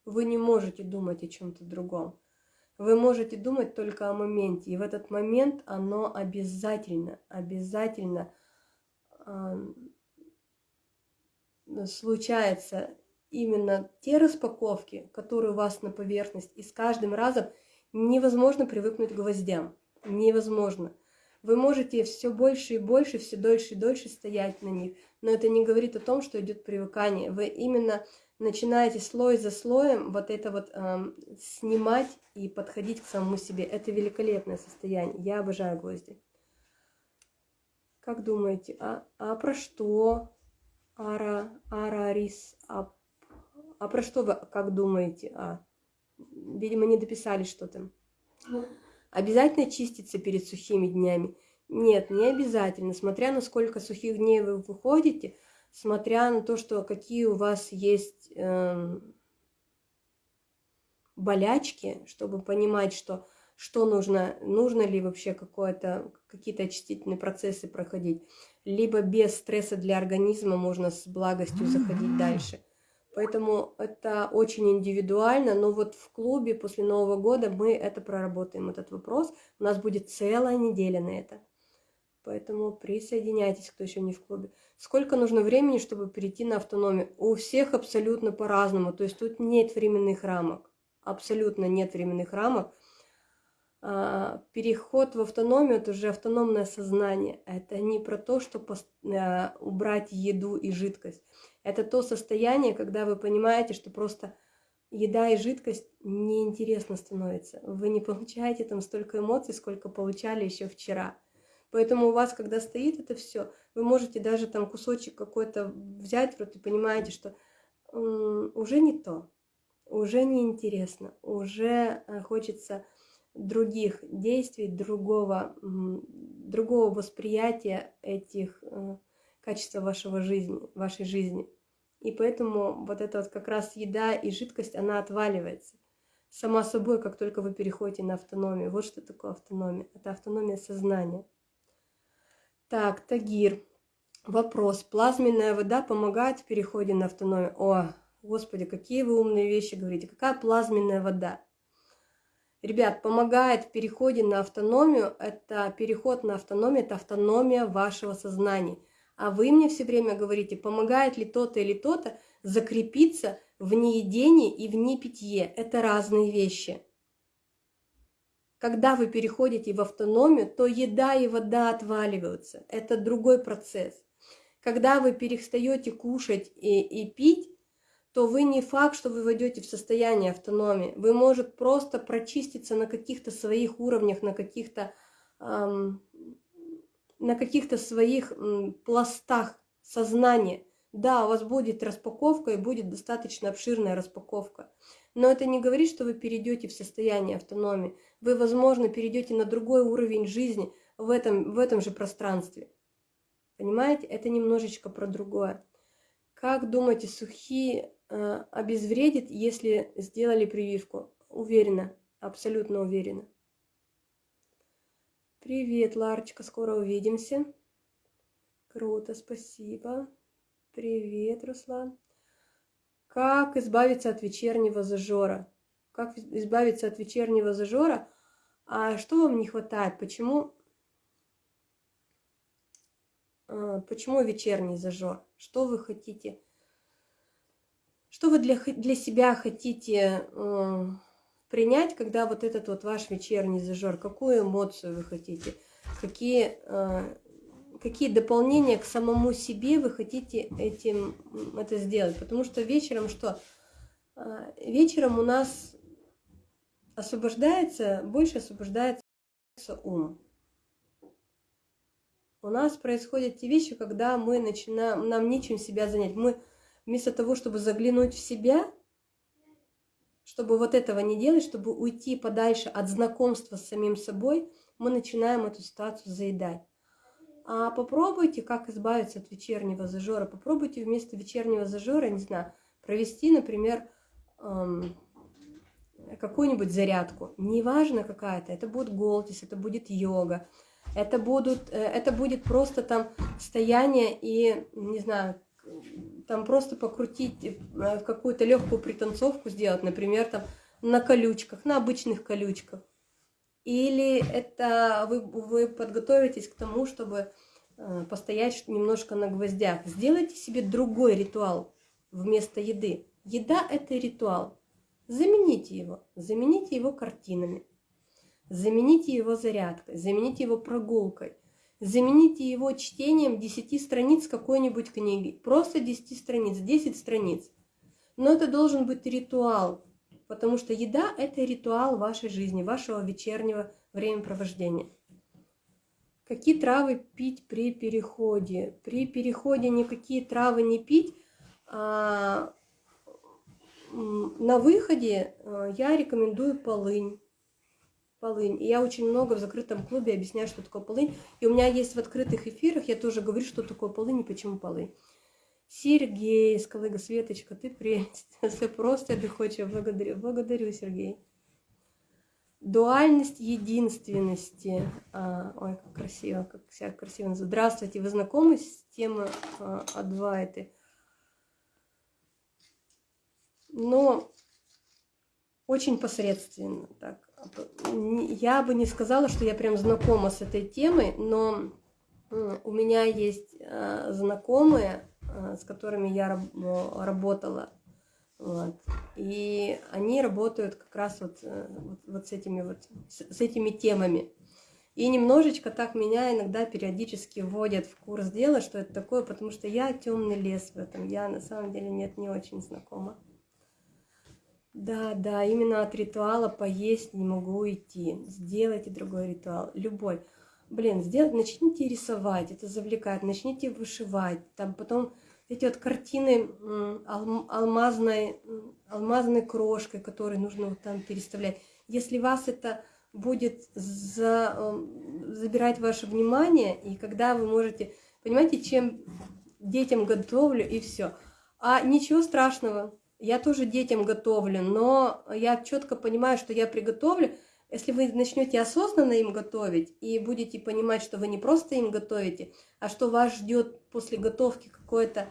Вы не можете думать о чем-то другом. Вы можете думать только о моменте. И в этот момент оно обязательно, обязательно э, случается именно те распаковки, которые у вас на поверхность, и с каждым разом невозможно привыкнуть к гвоздям. Невозможно. Вы можете все больше и больше, все дольше и дольше стоять на них, но это не говорит о том, что идет привыкание. Вы именно начинаете слой за слоем вот это вот эм, снимать и подходить к самому себе. Это великолепное состояние. Я обожаю гвозди. Как думаете, а, а про что? Ара, арарис, а а про что вы как думаете? А, видимо, не дописали что-то. Обязательно чиститься перед сухими днями? Нет, не обязательно. Смотря на сколько сухих дней вы выходите, смотря на то, что какие у вас есть э, болячки, чтобы понимать, что, что нужно, нужно ли вообще какие-то очистительные процессы проходить. Либо без стресса для организма можно с благостью заходить дальше. Поэтому это очень индивидуально, но вот в клубе после Нового года мы это проработаем, этот вопрос. У нас будет целая неделя на это. Поэтому присоединяйтесь, кто еще не в клубе. Сколько нужно времени, чтобы перейти на автономию? У всех абсолютно по-разному. То есть тут нет временных рамок. Абсолютно нет временных рамок. А, переход в автономию – это уже автономное сознание. Это не про то, что а, убрать еду и жидкость. Это то состояние, когда вы понимаете, что просто еда и жидкость неинтересно становится. Вы не получаете там столько эмоций, сколько получали еще вчера. Поэтому у вас, когда стоит это все, вы можете даже там кусочек какой-то взять в рот и понимаете, что уже не то, уже неинтересно, уже э, хочется других действий, другого, другого восприятия этих э, качеств вашего жизни, вашей жизни. И поэтому вот эта вот как раз еда и жидкость, она отваливается. Сама собой, как только вы переходите на автономию. Вот что такое автономия. Это автономия сознания. Так, Тагир. Вопрос. Плазменная вода помогает в переходе на автономию? О, господи, какие вы умные вещи говорите. Какая плазменная вода? Ребят, помогает в переходе на автономию, это переход на автономию, это автономия вашего сознания. А вы мне все время говорите, помогает ли то-то или то-то закрепиться в неедении и в непитье. Это разные вещи. Когда вы переходите в автономию, то еда и вода отваливаются. Это другой процесс. Когда вы перестаете кушать и, и пить, то вы не факт, что вы войдете в состояние автономии. Вы, может, просто прочиститься на каких-то своих уровнях, на каких-то эм, на каких-то своих м, пластах сознания. Да, у вас будет распаковка и будет достаточно обширная распаковка. Но это не говорит, что вы перейдете в состояние автономии. Вы, возможно, перейдете на другой уровень жизни в этом, в этом же пространстве. Понимаете? Это немножечко про другое. Как думаете, сухие Э, обезвредит, если сделали прививку. Уверена, абсолютно уверена. Привет, Ларочка, скоро увидимся. Круто, спасибо. Привет, Руслан. Как избавиться от вечернего зажора? Как избавиться от вечернего зажора? А что вам не хватает? Почему э, почему вечерний зажор? Что вы хотите? Что вы для, для себя хотите э, принять, когда вот этот вот ваш вечерний зажор? Какую эмоцию вы хотите? Какие, э, какие дополнения к самому себе вы хотите этим это сделать? Потому что вечером что? Э, вечером у нас освобождается, больше освобождается ум. У нас происходят те вещи, когда мы начинаем, нам нечем себя занять. Мы вместо того, чтобы заглянуть в себя, чтобы вот этого не делать, чтобы уйти подальше от знакомства с самим собой, мы начинаем эту ситуацию заедать. А попробуйте, как избавиться от вечернего зажора. Попробуйте вместо вечернего зажора, не знаю, провести, например, эм, какую-нибудь зарядку. Неважно какая-то, это будет голтис, это будет йога, это, будут, э, это будет просто там стояние и, не знаю, там просто покрутить, э, какую-то легкую пританцовку сделать, например, там на колючках, на обычных колючках. Или это вы, вы подготовитесь к тому, чтобы э, постоять немножко на гвоздях. Сделайте себе другой ритуал вместо еды. Еда – это ритуал. Замените его. Замените его картинами. Замените его зарядкой. Замените его прогулкой. Замените его чтением 10 страниц какой-нибудь книги. Просто 10 страниц, 10 страниц. Но это должен быть ритуал, потому что еда – это ритуал вашей жизни, вашего вечернего времяпровождения. Какие травы пить при переходе? При переходе никакие травы не пить, а на выходе э, я рекомендую полынь полынь. И я очень много в закрытом клубе объясняю, что такое полынь. И у меня есть в открытых эфирах, я тоже говорю, что такое полынь и почему полынь. Сергей, Скалыга Светочка, ты прелесть. (laughs) Все просто и доходчиво. Благодарю, благодарю, Сергей. Дуальность единственности. А, ой, как красиво, как вся красиво. Здравствуйте, вы знакомы с темой а, Адвайты? Но очень посредственно так я бы не сказала, что я прям знакома с этой темой, но у меня есть э, знакомые, э, с которыми я работала, вот, и они работают как раз вот, э, вот, вот с этими вот с этими темами. И немножечко так меня иногда периодически вводят в курс дела, что это такое, потому что я темный лес в этом. Я на самом деле нет, не очень знакома. Да, да, именно от ритуала поесть не могу идти. Сделайте другой ритуал, любой. Блин, сделать, начните рисовать, это завлекает, начните вышивать. Там потом эти вот картины алмазной, алмазной крошкой, которые нужно вот там переставлять. Если вас это будет за, забирать ваше внимание, и когда вы можете, понимаете, чем детям готовлю и все. А ничего страшного, я тоже детям готовлю, но я четко понимаю, что я приготовлю. Если вы начнете осознанно им готовить и будете понимать, что вы не просто им готовите, а что вас ждет после готовки какое-то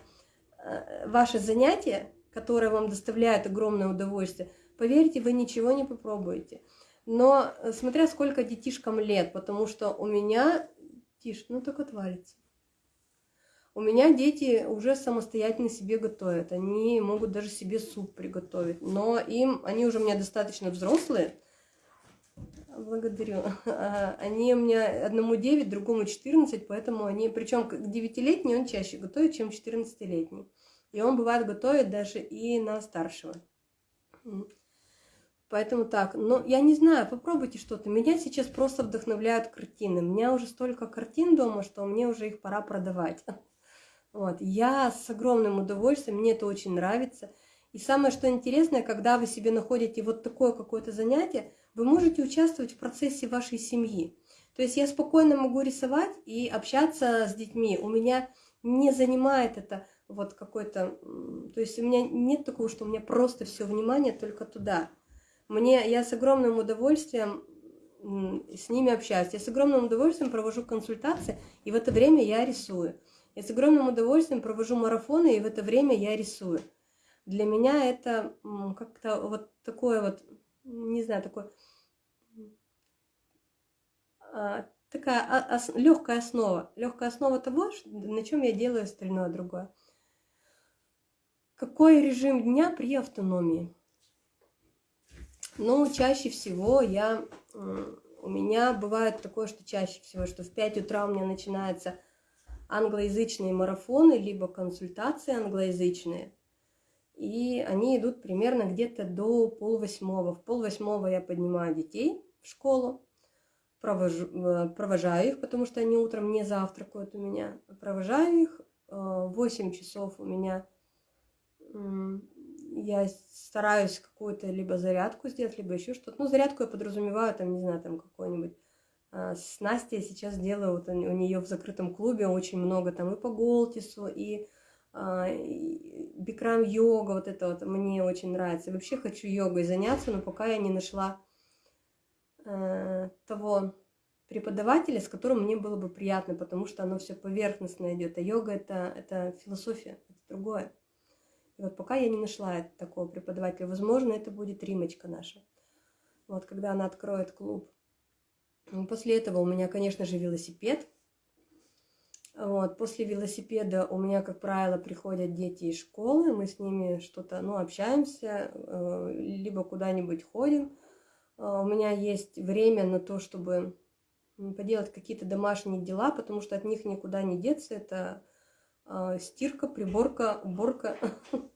э, ваше занятие, которое вам доставляет огромное удовольствие, поверьте, вы ничего не попробуете. Но э, смотря сколько детишкам лет, потому что у меня... Тише, ну так отвалится. У меня дети уже самостоятельно себе готовят. Они могут даже себе суп приготовить. Но им, они уже у меня достаточно взрослые. Благодарю. (laughs) А, они у меня одному 9, другому 14, поэтому они, причем 9-летний он чаще готовит, чем 14-летний. И он бывает готовит даже и на старшего. Поэтому так, но я не знаю, попробуйте что-то. Меня сейчас просто вдохновляют картины. У меня уже столько картин дома, что мне уже их пора продавать. (laughs) Вот. Я с огромным удовольствием, мне это очень нравится. И самое, что интересное, когда вы себе находите вот такое какое-то занятие, вы можете участвовать в процессе вашей семьи. То есть я спокойно могу рисовать и общаться с детьми. У меня не занимает это вот какой-то... То есть у меня нет такого, что у меня просто все внимание только туда. Мне, я с огромным удовольствием с ними общаюсь. Я с огромным удовольствием провожу консультации, и в это время я рисую. Я с огромным удовольствием провожу марафоны, и в это время я рисую. Для меня это как-то вот такое вот, не знаю, такое а, такая ос, легкая основа. Легкая основа того, на чем я делаю остальное другое. Какой режим дня при автономии? Ну, чаще всего я, у меня бывает такое, что чаще всего, что в 5 утра у меня начинаются англоязычные марафоны, либо консультации англоязычные. И они идут примерно где-то до полвосьмого. В полвосьмого я поднимаю детей в школу, провожу, э, провожаю их, потому что они утром не завтракают у меня. Провожаю их. В 8 часов у меня я стараюсь какую-то либо зарядку сделать, либо еще что-то. Ну, зарядку я подразумеваю, там, не знаю, там какой-нибудь с Настей сейчас делаю, вот у нее в закрытом клубе очень много там и по Голтису, и, а, и бикрам йога, вот это вот мне очень нравится. Вообще хочу йогой заняться, но пока я не нашла э, того преподавателя, с которым мне было бы приятно, потому что оно все поверхностно идет. А йога это, это философия, это другое. И вот пока я не нашла такого преподавателя, возможно, это будет Римочка наша. Вот когда она откроет клуб. После этого у меня, конечно же, велосипед. Вот, после велосипеда у меня, как правило, приходят дети из школы, мы с ними что-то, ну, общаемся, э, либо куда-нибудь ходим. Э, у меня есть время на то, чтобы поделать какие-то домашние дела, потому что от них никуда не деться. Это э, стирка, приборка, уборка. (laughs)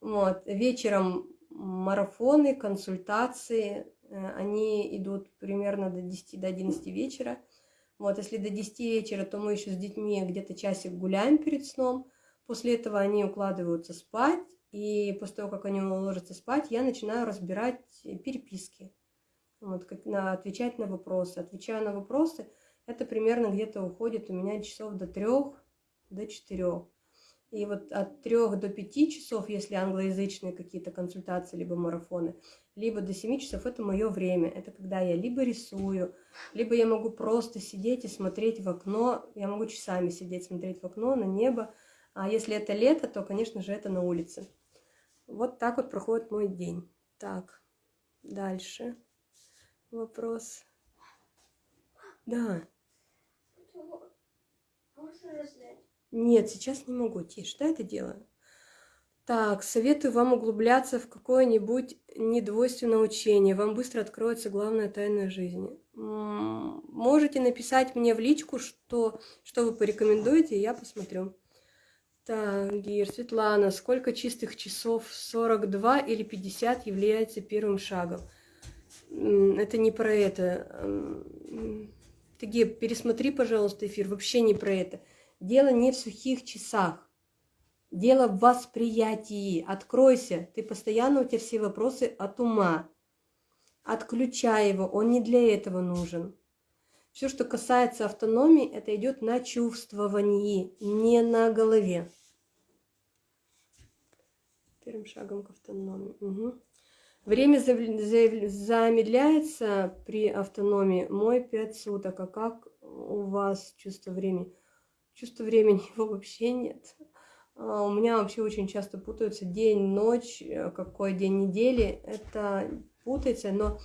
Вот. Вечером марафоны, консультации, они идут примерно до 10 до 11 вечера. Вот, если до 10 вечера, то мы еще с детьми где-то часик гуляем перед сном. После этого они укладываются спать, и после того, как они ложатся спать, я начинаю разбирать переписки, вот, как на, отвечать на вопросы. Отвечаю на вопросы, это примерно где-то уходит у меня часов до трех, до четырех. И вот от трех до пяти часов, если англоязычные какие-то консультации, либо марафоны, либо до 7 часов это мое время. Это когда я либо рисую, либо я могу просто сидеть и смотреть в окно. Я могу часами сидеть, смотреть в окно, на небо. А если это лето, то, конечно же, это на улице. Вот так вот проходит мой день. Так, дальше вопрос. Да. Нет, сейчас не могу. Тише, да, это делаю. Так, советую вам углубляться в какое-нибудь недвойственное учение. Вам быстро откроется главная тайна жизни. Можете написать мне в личку, что, что вы порекомендуете, и я посмотрю. Так, Гир, Светлана, сколько чистых часов? 42 или 50 является первым шагом? Это не про это. Ты, Геб, пересмотри, пожалуйста, эфир. Вообще не про это. Дело не в сухих часах. Дело в восприятии. Откройся. Ты постоянно, у тебя все вопросы от ума. Отключай его. Он не для этого нужен. Все, что касается автономии, это идет на чувствовании, не на голове. Первым шагом к автономии. Угу. Время замедляется при автономии. Мой 5 суток. А как у вас чувство времени? Чувство времени (laughs) его вообще нет. А, у меня вообще очень часто путаются день, ночь, э, какой день недели. Это путается, но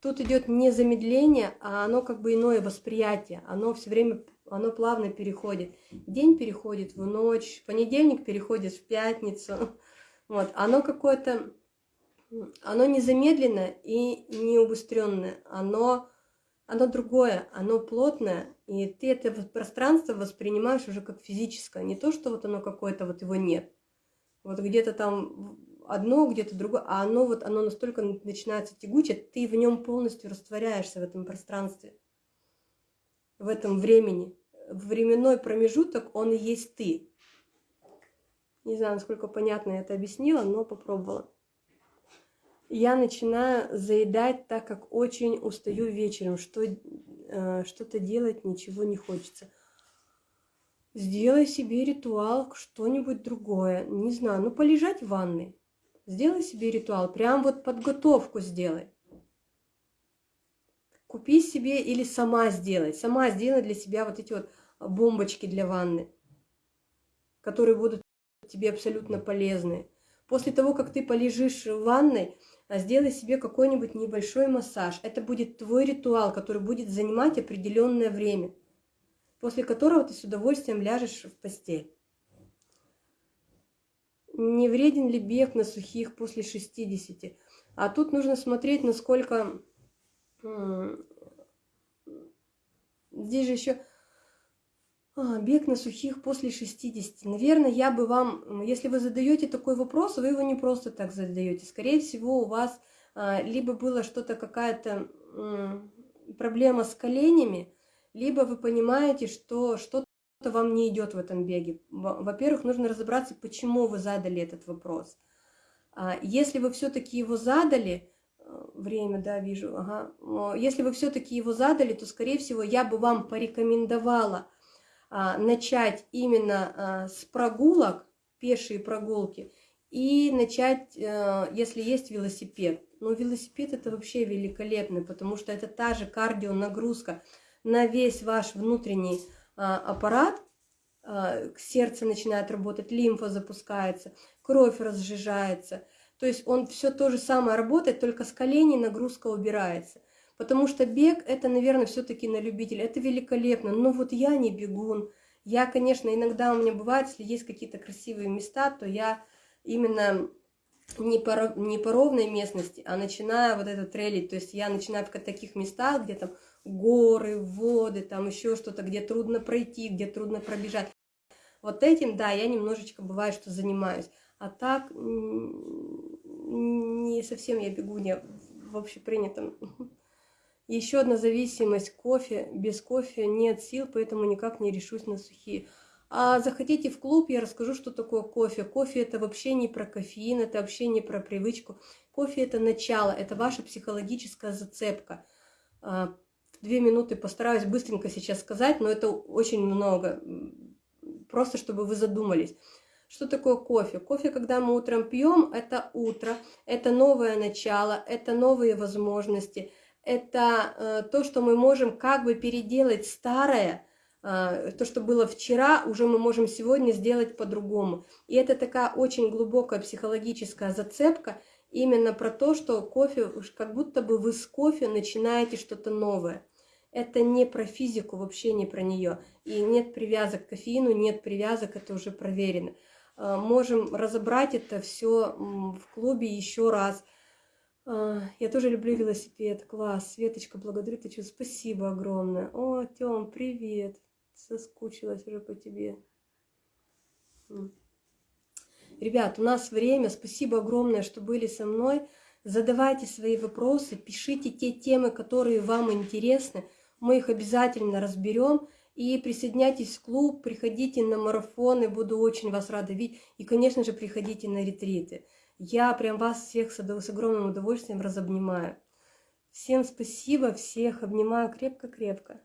тут идет не замедление, а оно как бы иное восприятие. Оно все время, оно плавно переходит. День переходит в ночь, понедельник переходит в пятницу. (laughs) Вот, оно какое-то, оно не замедленное и не убыстренное. Оно оно другое, оно плотное, и ты это пространство воспринимаешь уже как физическое, не то, что вот оно какое-то, вот его нет. Вот где-то там одно, где-то другое, а оно вот, оно настолько начинается тягуче, ты в нем полностью растворяешься в этом пространстве, в этом времени. Временной промежуток, он и есть ты. Не знаю, насколько понятно я это объяснила, но попробовала я начинаю заедать, так как очень устаю вечером, что э, что-то делать ничего не хочется. Сделай себе ритуал, что-нибудь другое. Не знаю, ну полежать в ванной. Сделай себе ритуал, прям вот подготовку сделай. Купи себе или сама сделай. Сама сделай для себя вот эти вот бомбочки для ванны, которые будут тебе абсолютно полезны. После того, как ты полежишь в ванной, сделай себе какой-нибудь небольшой массаж. Это будет твой ритуал, который будет занимать определенное время, после которого ты с удовольствием ляжешь в постель. Не вреден ли бег на сухих после 60? А тут нужно смотреть, насколько... Здесь же еще а, бег на сухих после 60. Наверное, я бы вам, если вы задаете такой вопрос, вы его не просто так задаете. Скорее всего, у вас а, либо было что-то, какая-то проблема с коленями, либо вы понимаете, что что-то вам не идет в этом беге. Во-первых, нужно разобраться, почему вы задали этот вопрос. А, если вы все-таки его задали, э, время, да, вижу, ага. Если вы все-таки его задали, то, скорее всего, я бы вам порекомендовала – а, начать именно а, с прогулок, пешие прогулки, и начать, э, если есть велосипед. Но велосипед это вообще великолепный, потому что это та же кардио нагрузка на весь ваш внутренний а, аппарат, сердце начинает работать, лимфа запускается, кровь разжижается. То есть он все то же самое работает, только с коленей нагрузка убирается. Потому что бег это, наверное, все-таки на любителя. Это великолепно. Но вот я не бегун. Я, конечно, иногда у меня бывает, если есть какие-то красивые места, то я именно не по, не по ровной местности, а начинаю вот это трейлить. То есть я начинаю в таких местах, где там горы, воды, там еще что-то, где трудно пройти, где трудно пробежать. Вот этим, да, я немножечко бывает, что занимаюсь. А так не совсем я бегу не в общепринятом (laughs) еще одна зависимость – кофе. Без кофе нет сил, поэтому никак не решусь на сухие. А захотите в клуб, я расскажу, что такое кофе. Кофе – это вообще не про кофеин, это вообще не про привычку. Кофе – это начало, это ваша психологическая зацепка. А, две минуты постараюсь быстренько сейчас сказать, но это очень много. Просто чтобы вы задумались. Что такое кофе? Кофе, когда мы утром пьем, это утро, это новое начало, это новые возможности – это э, то, что мы можем как бы переделать старое, э, то, что было вчера, уже мы можем сегодня сделать по-другому. И это такая очень глубокая психологическая зацепка именно про то, что кофе, как будто бы вы с кофе начинаете что-то новое. Это не про физику, вообще не про нее. И нет привязок к кофеину, нет привязок, это уже проверено. Э, можем разобрать это все в клубе еще раз – я тоже люблю велосипед. Класс. Светочка, благодарю тебя. Спасибо огромное. О, Тём, привет. Соскучилась уже по тебе. Ребят, у нас время. Спасибо огромное, что были со мной. Задавайте свои вопросы, пишите те темы, которые вам интересны. Мы их обязательно разберем. И присоединяйтесь в клуб, приходите на марафоны, буду очень вас рада видеть. И, конечно же, приходите на ретриты. Я прям вас всех с огромным удовольствием разобнимаю. Всем спасибо, всех обнимаю крепко-крепко.